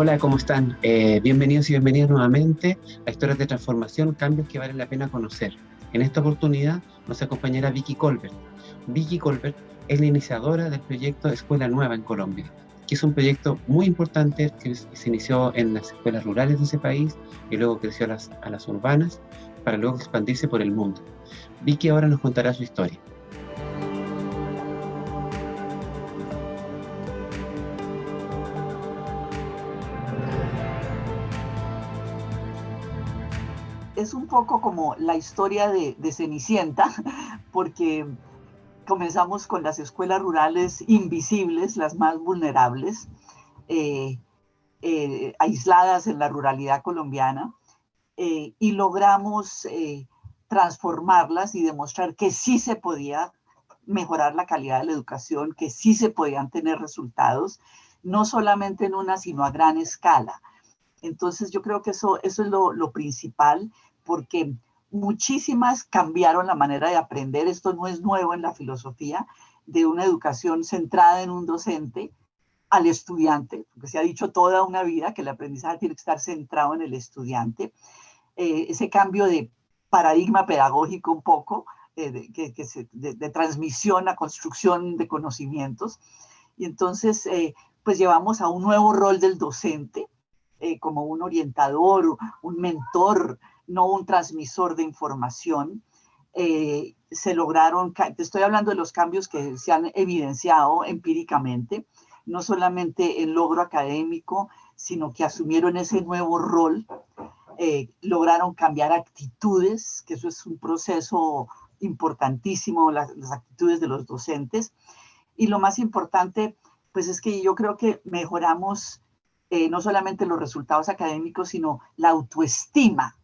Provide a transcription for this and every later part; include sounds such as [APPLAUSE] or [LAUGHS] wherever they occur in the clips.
Hola, ¿cómo están? Eh, bienvenidos y bienvenidas nuevamente a Historias de Transformación, cambios que valen la pena conocer. En esta oportunidad nos acompañará Vicky Colbert. Vicky Colbert es la iniciadora del proyecto Escuela Nueva en Colombia, que es un proyecto muy importante que se inició en las escuelas rurales de ese país y luego creció a las, a las urbanas para luego expandirse por el mundo. Vicky ahora nos contará su historia. Es un poco como la historia de, Cenicienta, [LAUGHS] porque comenzamos con las escuelas rurales invisibles, las más vulnerables, eh, eh, aisladas en la ruralidad colombiana, eh, y logramos transformarlas y demostrar que sí se podía mejorar la calidad de la educación, que sí se podían tener resultados, no solamente en una, sino a gran escala. Entonces yo creo que eso, eso es lo, lo principal porque muchísimas cambiaron la manera de aprender. Esto no es nuevo en la filosofía de una educación centrada en un docente al estudiante, porque se ha dicho toda una vida que el aprendizaje tiene que estar centrado en el estudiante. Eh, ese cambio de paradigma pedagógico un poco, eh, de, que, de, transmisión a construcción de conocimientos. Y entonces, eh, pues llevamos a un nuevo rol del docente, como un orientador, un mentor, no un transmisor de información. Eh, se lograron, te estoy hablando de los cambios que se han evidenciado empíricamente, no solamente el logro académico, sino que asumieron ese nuevo rol, eh, lograron cambiar actitudes, que eso es un proceso importantísimo, las, actitudes de los docentes. Y lo más importante, pues es que yo creo que mejoramos eh, no solamente los resultados académicos, sino la autoestima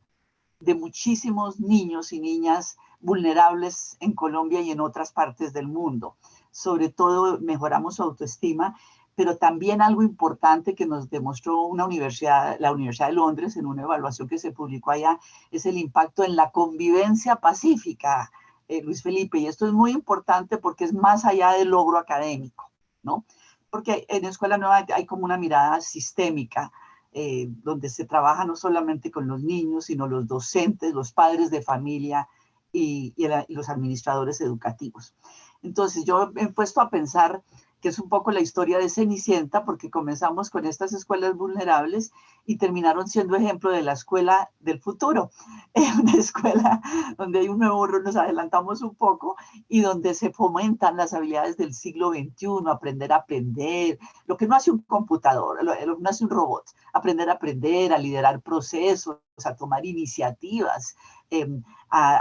de muchísimos niños y niñas vulnerables en Colombia y en otras partes del mundo. Sobre todo mejoramos su autoestima, pero también algo importante que nos demostró una universidad, la Universidad de Londres en una evaluación que se publicó allá, es el impacto en la convivencia pacífica, eh, Luis Felipe. Y esto es muy importante porque es más allá del logro académico, ¿no? Porque en Escuela Nueva hay como una mirada sistémica eh, donde se trabaja no solamente con los niños, sino los docentes, los padres de familia y, y los administradores educativos. Entonces yo me he puesto a pensar que es un poco la historia de Cenicienta, porque comenzamos con estas escuelas vulnerables y terminaron siendo ejemplo de la escuela del futuro, [LAUGHS] una escuela donde hay un nuevo nos adelantamos un poco, y donde se fomentan las habilidades del siglo XXI, aprender a aprender, lo que no hace un computador, lo que no hace un robot, aprender a aprender, a liderar procesos, a tomar iniciativas, em, a,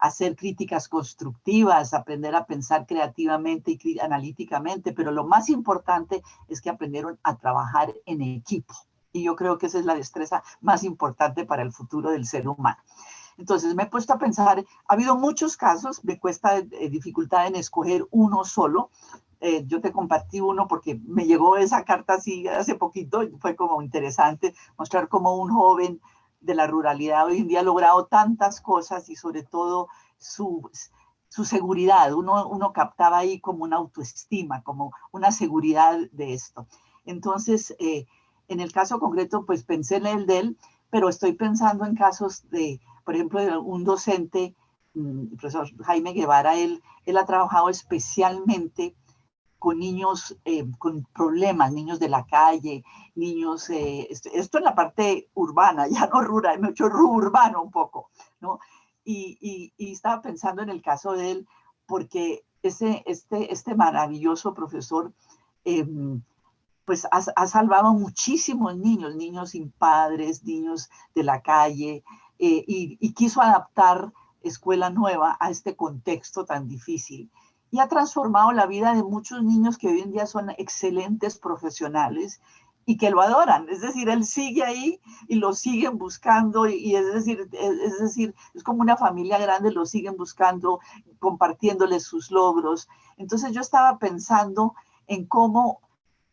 hacer, críticas constructivas, aprender a pensar creativamente y analíticamente, pero lo más importante es que aprendieron a trabajar en equipo. Y yo creo que esa es la destreza más importante para el futuro del ser humano. Entonces me he puesto a pensar, ha habido muchos casos, me cuesta eh, dificultad en escoger uno solo. Eh, yo te compartí uno porque me llegó esa carta así hace poquito, fue como interesante mostrar cómo un joven de la ruralidad hoy en día ha logrado tantas cosas y sobre todo su, su seguridad. Uno, uno captaba ahí como una autoestima, como una seguridad de esto. Entonces, eh, en el caso concreto, pues pensé en el de él, pero estoy pensando en casos de, por ejemplo, de un docente, mm, el profesor Jaime Guevara, él, él ha trabajado especialmente con niños eh, con problemas, niños de la calle, niños, eh, esto, en la parte urbana, [LAUGHS] ya no rural, hecho urbano un poco, ¿no? Y, y, estaba pensando en el caso de él, porque ese, este, este maravilloso profesor, em, pues ha, ha, salvado muchísimos niños, niños sin padres, niños de la calle, eh, y, y quiso adaptar escuela nueva a este contexto tan difícil y ha transformado la vida de muchos niños que hoy en día son excelentes profesionales y que lo adoran. Es decir, él sigue ahí y lo siguen buscando y, es, decir, es, decir, es como una familia grande, lo siguen buscando, compartiéndoles sus logros. Entonces yo estaba pensando en cómo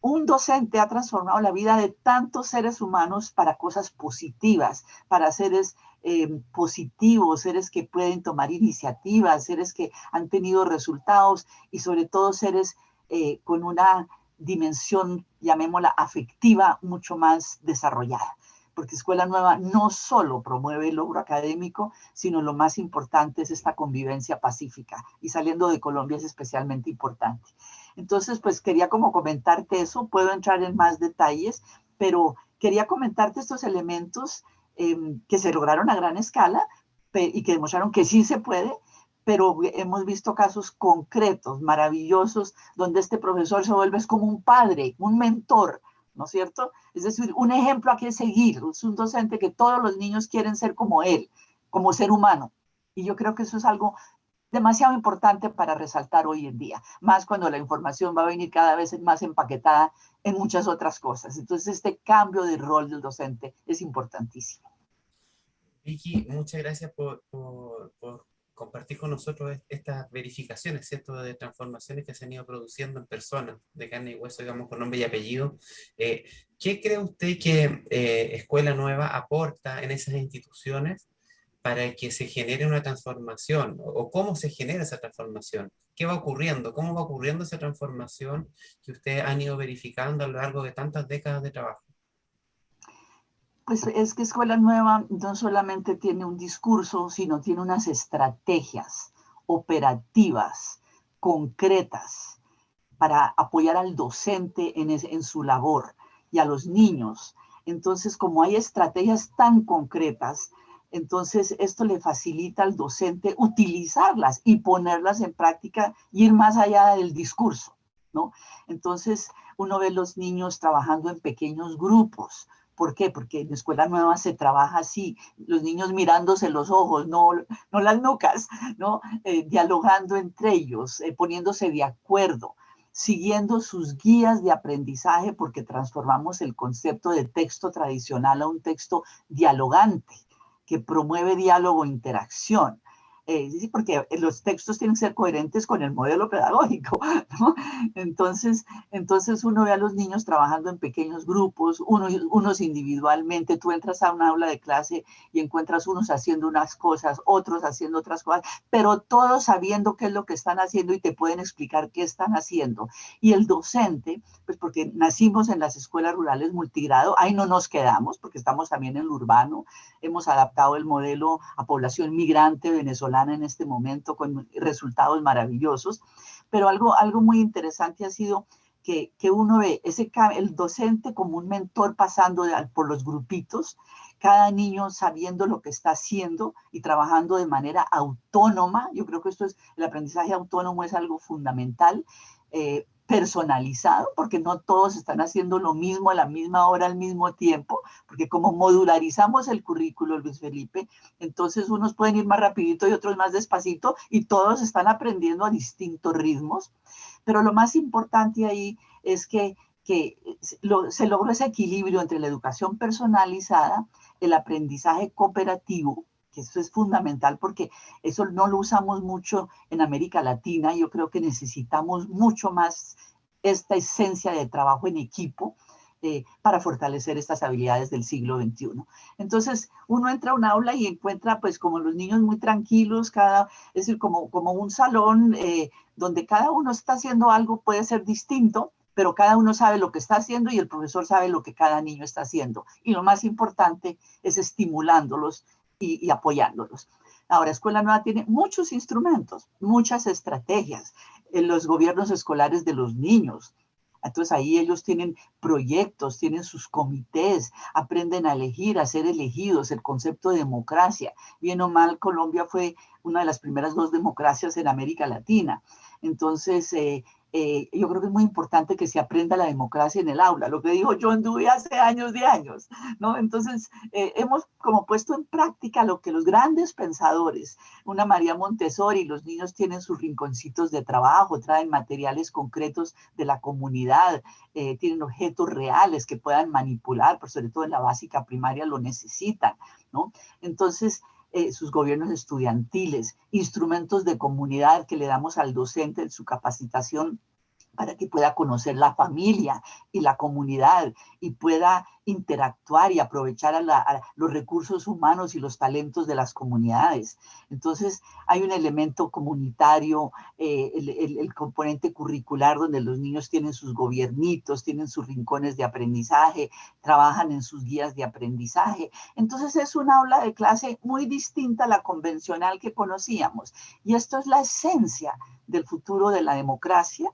un docente ha transformado la vida de tantos seres humanos para cosas positivas, para seres eh, positivos, seres que pueden tomar iniciativas, seres que han tenido resultados y sobre todo seres eh, con una dimensión, llamémosla afectiva, mucho más desarrollada porque Escuela Nueva no solo promueve el logro académico, sino lo más importante es esta convivencia pacífica y saliendo de Colombia es especialmente importante. Entonces, pues quería como comentarte eso, puedo entrar en más detalles, pero quería comentarte estos elementos em, que se lograron a gran escala y que demostraron que sí se puede, pero hemos visto casos concretos, maravillosos, donde este profesor se vuelve como un padre, un mentor, ¿no es cierto? Es decir, un ejemplo a que seguir, es un docente que todos los niños quieren ser como él, como ser humano. Y yo creo que eso es algo demasiado importante para resaltar hoy en día, más cuando la información va a venir cada vez más empaquetada en muchas otras cosas. Entonces, este cambio de rol del docente es importantísimo. Vicky, muchas gracias por, compartir con nosotros estas verificaciones, ¿cierto?, de transformaciones que se han ido produciendo en personas de carne y hueso, digamos, con nombre y apellido. Eh, ¿Qué cree usted que eh, Escuela Nueva aporta en esas instituciones para que se genere una transformación? ¿O cómo se genera esa transformación? ¿Qué va ocurriendo? ¿Cómo va ocurriendo esa transformación que ustedes han ido verificando a lo largo de tantas décadas de trabajo? Pues es que Escuela Nueva no solamente tiene un discurso, sino tiene unas estrategias operativas, concretas, para apoyar al docente en, en su labor y a los niños. Entonces, como hay estrategias tan concretas, entonces esto le facilita al docente utilizarlas y ponerlas en práctica y ir más allá del discurso, ¿no? Entonces uno ve los niños trabajando en pequeños grupos, ¿Por qué? Porque en la escuela nueva se trabaja así, los niños mirándose los ojos, no, no las nucas, ¿no? Eh, dialogando entre ellos, eh, poniéndose de acuerdo, siguiendo sus guías de aprendizaje, porque transformamos el concepto de texto tradicional a un texto dialogante, que promueve diálogo e interacción. Eh, porque los textos tienen que ser coherentes con el modelo pedagógico. [LAUGHS] Entonces, entonces uno ve a los niños trabajando en pequeños grupos, unos, individualmente, tú entras a un aula de clase y encuentras unos haciendo unas cosas, otros haciendo otras cosas, pero todos sabiendo qué es lo que están haciendo y te pueden explicar qué están haciendo. Y el docente, pues porque nacimos en las escuelas rurales multigrado, ahí no nos quedamos, porque estamos también en lo urbano, hemos adaptado el modelo a población migrante venezolana en este momento con resultados maravillosos, pero algo, algo muy interesante ha sido que, que uno ve ese, el docente como un mentor pasando por los grupitos, cada niño sabiendo lo que está haciendo y trabajando de manera autónoma. Yo creo que esto es, el aprendizaje autónomo es algo fundamental. Eh, personalizado, porque no todos están haciendo lo mismo a la misma hora, al mismo tiempo, porque como modularizamos el currículo, Luis Felipe, entonces unos pueden ir más rapidito y otros más despacito y todos están aprendiendo a distintos ritmos. Pero lo más importante ahí es que, que se logró ese equilibrio entre la educación personalizada, el aprendizaje cooperativo, que eso es fundamental porque eso no lo usamos mucho en América Latina. Yo creo que necesitamos mucho más esta esencia de trabajo en equipo eh, para fortalecer estas habilidades del siglo XXI. Entonces, uno entra a un aula y encuentra, pues, como los niños muy tranquilos, cada, es decir, como, como un salón eh, donde cada uno está haciendo algo, puede ser distinto, pero cada uno sabe lo que está haciendo y el profesor sabe lo que cada niño está haciendo. Y lo más importante es estimulándolos y, apoyándolos. Ahora, Escuela Nueva tiene muchos instrumentos, muchas estrategias en los gobiernos escolares de los niños. Entonces ahí ellos tienen proyectos, tienen sus comités, aprenden a elegir, a ser elegidos, el concepto de democracia. Bien o mal, Colombia fue una de las primeras dos democracias en América Latina. Entonces, eh, eh, yo creo que es muy importante que se aprenda la democracia en el aula, lo que dijo John Dewey hace años de años, ¿no? Entonces, eh, hemos como puesto en práctica lo que los grandes pensadores, una María Montessori, los niños tienen sus rinconcitos de trabajo, traen materiales concretos de la comunidad, eh, tienen objetos reales que puedan manipular, pero sobre todo en la básica primaria lo necesitan, ¿no? Entonces, eh, sus gobiernos estudiantiles, instrumentos de comunidad que le damos al docente en su capacitación para que pueda conocer la familia y la comunidad y pueda interactuar y aprovechar a, los recursos humanos y los talentos de las comunidades. Entonces hay un elemento comunitario, eh, el, componente curricular donde los niños tienen sus gobiernitos, tienen sus rincones de aprendizaje, trabajan en sus guías de aprendizaje. Entonces es una aula de clase muy distinta a la convencional que conocíamos. Y esto es la esencia del futuro de la democracia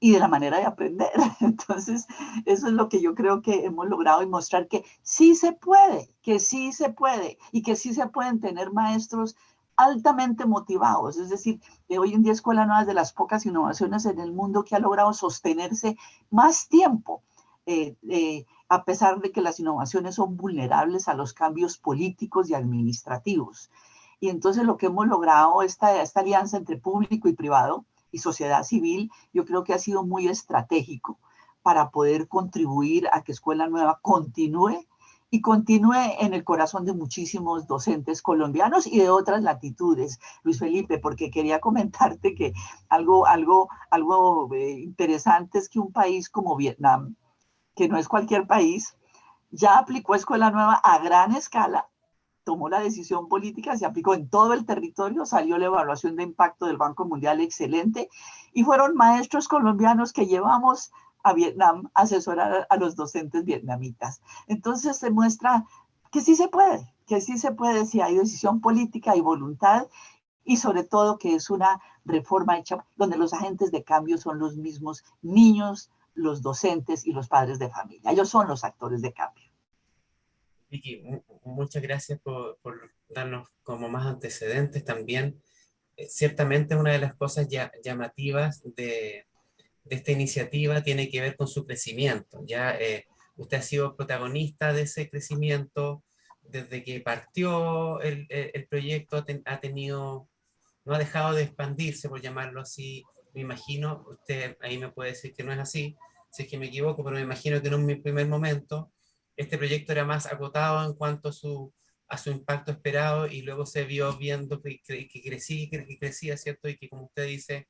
y de la manera de aprender. [LAUGHS] Entonces, eso es lo que yo creo que hemos logrado demostrar que sí se puede, que sí se puede y que sí se pueden tener maestros altamente motivados. Es decir, que hoy en día Escuela Nueva es de las pocas innovaciones en el mundo que ha logrado sostenerse más tiempo, eh, eh, a pesar de que las innovaciones son vulnerables a los cambios políticos y administrativos. Y entonces lo que hemos logrado, esta, esta alianza entre público y privado, y sociedad civil, yo creo que ha sido muy estratégico para poder contribuir a que Escuela Nueva continúe y continúe en el corazón de muchísimos docentes colombianos y de otras latitudes, Luis Felipe, porque quería comentarte que algo, algo, algo eh, interesante es que un país como Vietnam, que no es cualquier país, ya aplicó Escuela Nueva a gran escala tomó la decisión política, se aplicó en todo el territorio, salió la evaluación de impacto del Banco Mundial excelente y fueron maestros colombianos que llevamos a Vietnam a asesorar a los docentes vietnamitas. Entonces se muestra que sí se puede, que sí se puede si hay decisión política y voluntad y sobre todo que es una reforma hecha donde los agentes de cambio son los mismos niños, los docentes y los padres de familia. Ellos son los actores de cambio. Vicky, muchas gracias por, darnos como más antecedentes también. Eh, ciertamente una de las cosas llamativas de, esta iniciativa tiene que ver con su crecimiento. Ya eh, usted ha sido protagonista de ese crecimiento desde que partió el, proyecto, ha tenido, no ha dejado de expandirse, por llamarlo así. Me imagino, usted ahí me puede decir que no es así, si es que me equivoco, pero me imagino que en un primer momento este proyecto era más acotado en cuanto a su, a su impacto esperado y luego se vio viendo que, que, crecía y que crecía, ¿cierto? Y que como usted dice,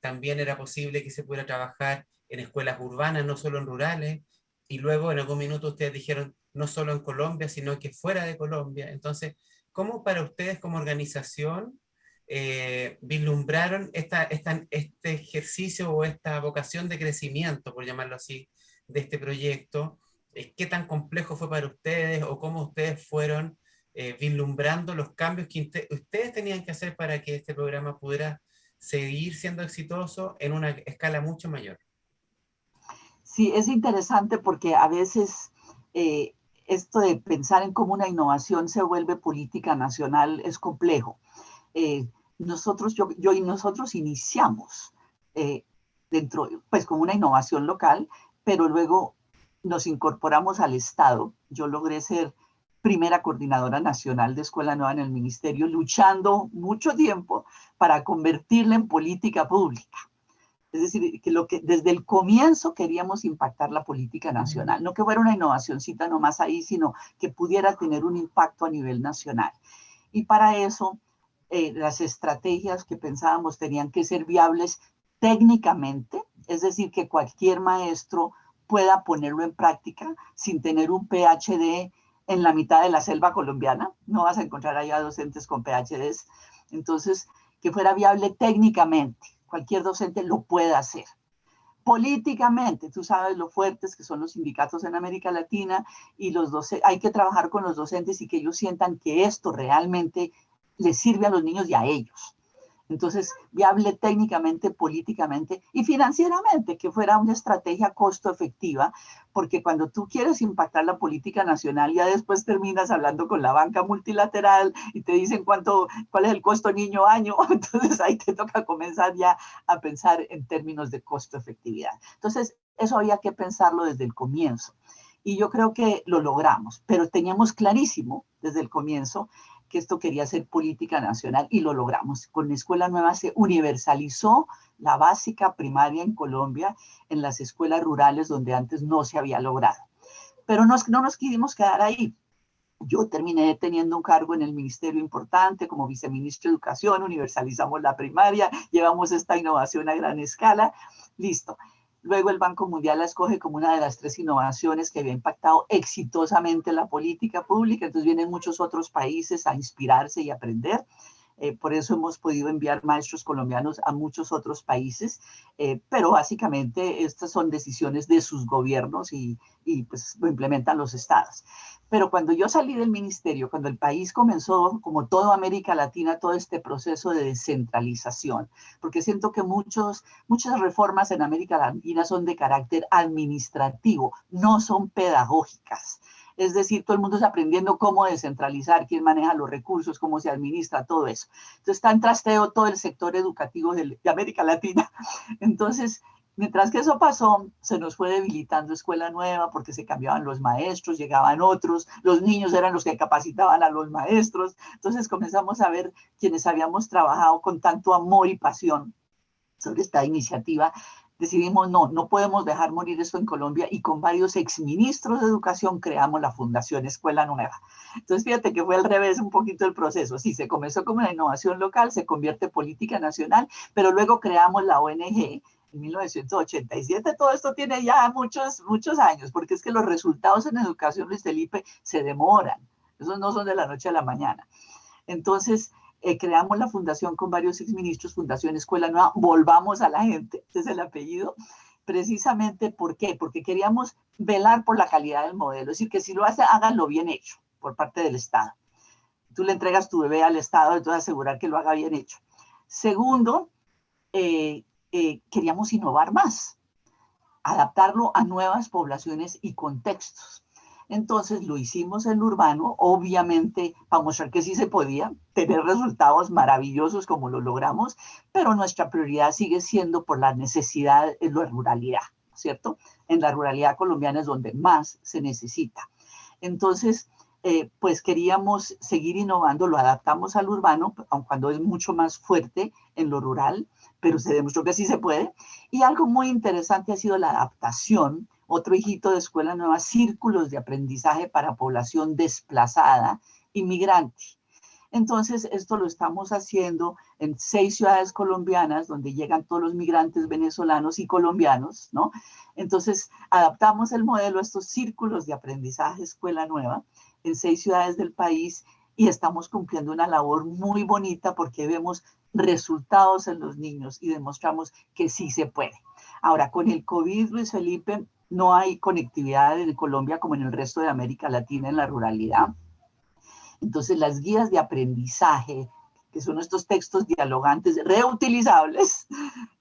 también era posible que se pudiera trabajar en escuelas urbanas, no solo en rurales, y luego en algún minuto ustedes dijeron no solo en Colombia, sino que fuera de Colombia. Entonces, ¿cómo para ustedes como organización eh, vislumbraron esta, esta, este ejercicio o esta vocación de crecimiento, por llamarlo así, de este proyecto? Eh, qué tan complejo fue para ustedes o cómo ustedes fueron eh, vislumbrando los cambios que ustedes tenían que hacer para que este programa pudiera seguir siendo exitoso en una escala mucho mayor. Sí, es interesante porque a veces eh, esto de pensar en cómo una innovación se vuelve política nacional es complejo. nosotros, yo, yo, y nosotros iniciamos dentro, pues con una innovación local, pero luego nos incorporamos al Estado. Yo logré ser primera coordinadora nacional de Escuela Nueva en el Ministerio, luchando mucho tiempo para convertirla en política pública. Es decir, que, desde el comienzo queríamos impactar la política nacional, no que fuera una innovacióncita nomás ahí, sino que pudiera tener un impacto a nivel nacional. Y para eso, eh, las estrategias que pensábamos tenían que ser viables técnicamente, es decir, que cualquier maestro pueda ponerlo en práctica sin tener un PhD en la mitad de la selva colombiana. No vas a encontrar allá docentes con PhDs. Entonces, que fuera viable técnicamente. Cualquier docente lo puede hacer. Políticamente, tú sabes lo fuertes que son los sindicatos en América Latina y los hay que trabajar con los docentes y que ellos sientan que esto realmente les sirve a los niños y a ellos. Entonces, viable técnicamente, políticamente y financieramente, que fuera una estrategia costo efectiva, porque cuando tú quieres impactar la política nacional, ya después terminas hablando con la banca multilateral y te dicen cuánto, cuál es el costo niño año, [LAUGHS] entonces ahí te toca comenzar ya a pensar en términos de costo efectividad. Entonces, eso había que pensarlo desde el comienzo. Y yo creo que lo logramos, pero teníamos clarísimo desde el comienzo que esto quería ser política nacional y lo logramos. Con la Escuela Nueva se universalizó la básica primaria en Colombia en las escuelas rurales donde antes no se había logrado. Pero no nos quisimos quedar ahí. Yo terminé teniendo un cargo en el ministerio importante como viceministro de Educación, universalizamos la primaria, llevamos esta innovación a gran escala, listo. Luego el Banco Mundial la escoge como una de las tres innovaciones que había impactado exitosamente la política pública, entonces vienen muchos otros países a inspirarse y aprender. Eh, por eso hemos podido enviar maestros colombianos a muchos otros países, eh, pero básicamente estas son decisiones de sus gobiernos y, pues lo implementan los estados. Pero cuando yo salí del ministerio, cuando el país comenzó, como toda América Latina, todo este proceso de descentralización, porque siento que muchos, muchas reformas en América Latina son de carácter administrativo, no son pedagógicas. Es decir, todo el mundo está aprendiendo cómo descentralizar, quién maneja los recursos, cómo se administra, todo eso. Entonces está en trasteo todo el sector educativo de, de América Latina. [LAUGHS] Entonces, Mientras que eso pasó, se nos fue debilitando escuela nueva porque se cambiaban los maestros, llegaban otros, los niños eran los que capacitaban a los maestros. Entonces comenzamos a ver quienes habíamos trabajado con tanto amor y pasión sobre esta iniciativa. Decidimos, no, no podemos dejar morir esto en Colombia y con varios exministros de educación creamos la Fundación Escuela Nueva. Entonces, fíjate que fue al revés un poquito el proceso. Sí, se comenzó como una innovación local, se convierte en política nacional, pero luego creamos la ONG en 1987. Todo esto tiene ya muchos, muchos años, porque es que los resultados en educación, Luis Felipe, se demoran. Esos no son de la noche a la mañana. Entonces, eh, creamos la fundación con varios exministros, Fundación Escuela Nueva, Volvamos a la Gente, [LAUGHS] ese es el apellido, precisamente, ¿por qué? Porque queríamos velar por la calidad del modelo, es decir, que si lo hace, háganlo bien hecho por parte del Estado. Tú le entregas tu bebé al Estado, entonces asegurar que lo haga bien hecho. Segundo, eh, eh, queríamos innovar más, adaptarlo a nuevas poblaciones y contextos. Entonces lo hicimos en lo urbano, obviamente para mostrar que sí se podía tener resultados maravillosos como lo logramos, pero nuestra prioridad sigue siendo por la necesidad en la ruralidad, ¿cierto? En la ruralidad colombiana es donde más se necesita. Entonces, eh, pues queríamos seguir innovando, lo adaptamos al urbano, aun cuando es mucho más fuerte en lo rural, pero se demostró que sí se puede. Y algo muy interesante ha sido la adaptación, otro hijito de Escuela Nueva, círculos de aprendizaje para población desplazada, inmigrante. Entonces, esto lo estamos haciendo en seis ciudades colombianas donde llegan todos los migrantes venezolanos y colombianos, ¿no? Entonces, adaptamos el modelo a estos círculos de aprendizaje Escuela Nueva en seis ciudades del país y estamos cumpliendo una labor muy bonita porque vemos resultados en los niños y demostramos que sí se puede. Ahora, con el COVID, Luis Felipe, no hay conectividad en Colombia como en el resto de América Latina en la ruralidad. Entonces, las guías de aprendizaje, que son estos textos dialogantes reutilizables,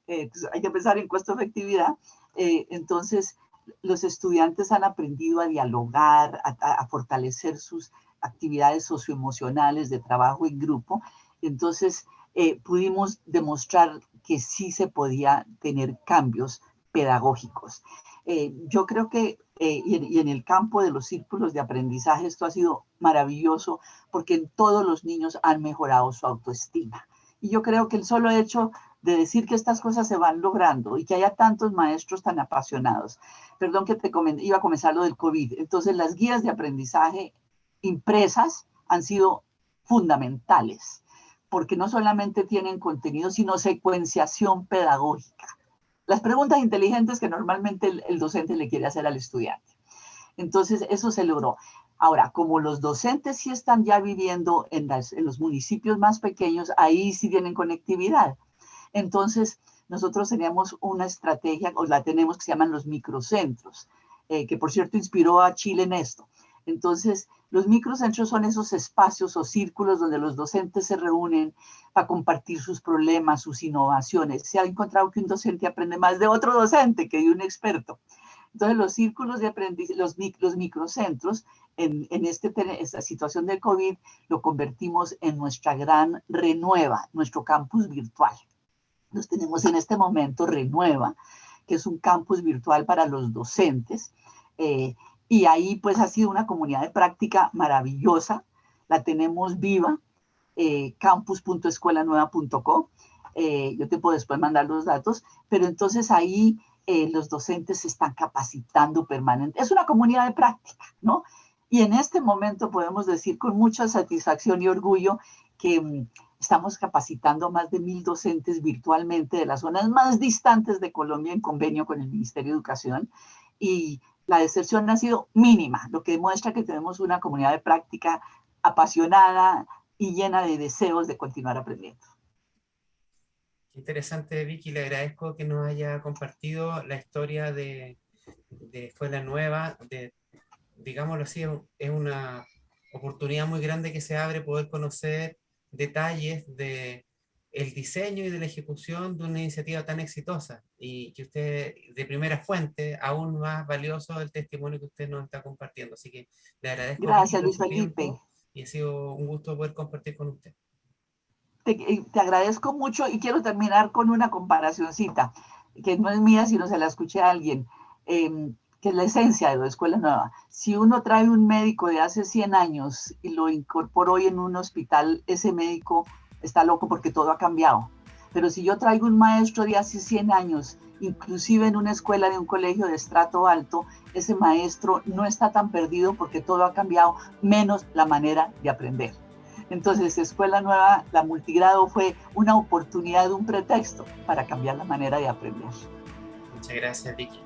eh, pues, hay que pensar en costo efectividad. Eh, entonces, los estudiantes han aprendido a dialogar, a, fortalecer sus actividades socioemocionales de trabajo en grupo. Entonces, eh, pudimos demostrar que sí se podía tener cambios pedagógicos. Eh, yo creo que, eh, y, en, el campo de los círculos de aprendizaje, esto ha sido maravilloso porque en todos los niños han mejorado su autoestima. Y yo creo que el solo hecho de decir que estas cosas se van logrando y que haya tantos maestros tan apasionados. Perdón que te iba a comenzar lo del COVID. Entonces, las guías de aprendizaje impresas han sido fundamentales porque no solamente tienen contenido, sino secuenciación pedagógica. Las preguntas inteligentes que normalmente el, docente le quiere hacer al estudiante. Entonces, eso se logró. Ahora, como los docentes sí están ya viviendo en, los municipios más pequeños, ahí sí tienen conectividad. Entonces, nosotros teníamos una estrategia, o la tenemos, que se llaman los microcentros, eh, que por cierto inspiró a Chile en esto. Entonces, los microcentros son esos espacios o círculos donde los docentes se reúnen para compartir sus problemas, sus innovaciones. Se ha encontrado que un docente aprende más de otro docente que de un experto. Entonces, los círculos de aprendizaje, los, microcentros, en, en este, esta situación de COVID, lo convertimos en nuestra gran renueva, nuestro campus virtual. Los tenemos en este momento renueva, que es un campus virtual para los docentes. Eh, y ahí pues ha sido una comunidad de práctica maravillosa, la tenemos viva, eh, campus.escuelanueva.co, eh, yo te puedo después mandar los datos, pero entonces ahí eh, los docentes se están capacitando permanente. Es una comunidad de práctica, ¿no? Y en este momento podemos decir con mucha satisfacción y orgullo que mm, estamos capacitando a más de mil docentes virtualmente de las zonas más distantes de Colombia en convenio con el Ministerio de Educación y la deserción ha sido mínima, lo que demuestra que tenemos una comunidad de práctica apasionada y llena de deseos de continuar aprendiendo. Qué interesante, Vicky. Le agradezco que nos haya compartido la historia de, de Escuela Nueva. De, digámoslo así, es una oportunidad muy grande que se abre poder conocer detalles de el diseño y de la ejecución de una iniciativa tan exitosa y que usted de primera fuente, aún más valioso el testimonio que usted nos está compartiendo. Así que le agradezco. Gracias, Luis Felipe. Y ha sido un gusto poder compartir con usted. Te, te, agradezco mucho y quiero terminar con una comparacióncita, que no es mía, sino se la escuché a alguien, eh, que es la esencia de la escuela nueva. Si uno trae un médico de hace 100 años y lo incorpora hoy en un hospital, ese médico está loco porque todo ha cambiado. Pero si yo traigo un maestro de hace 100 años, inclusive en una escuela de un colegio de estrato alto, ese maestro no está tan perdido porque todo ha cambiado, menos la manera de aprender. Entonces, Escuela Nueva, la multigrado fue una oportunidad, un pretexto para cambiar la manera de aprender. Muchas gracias, Vicky.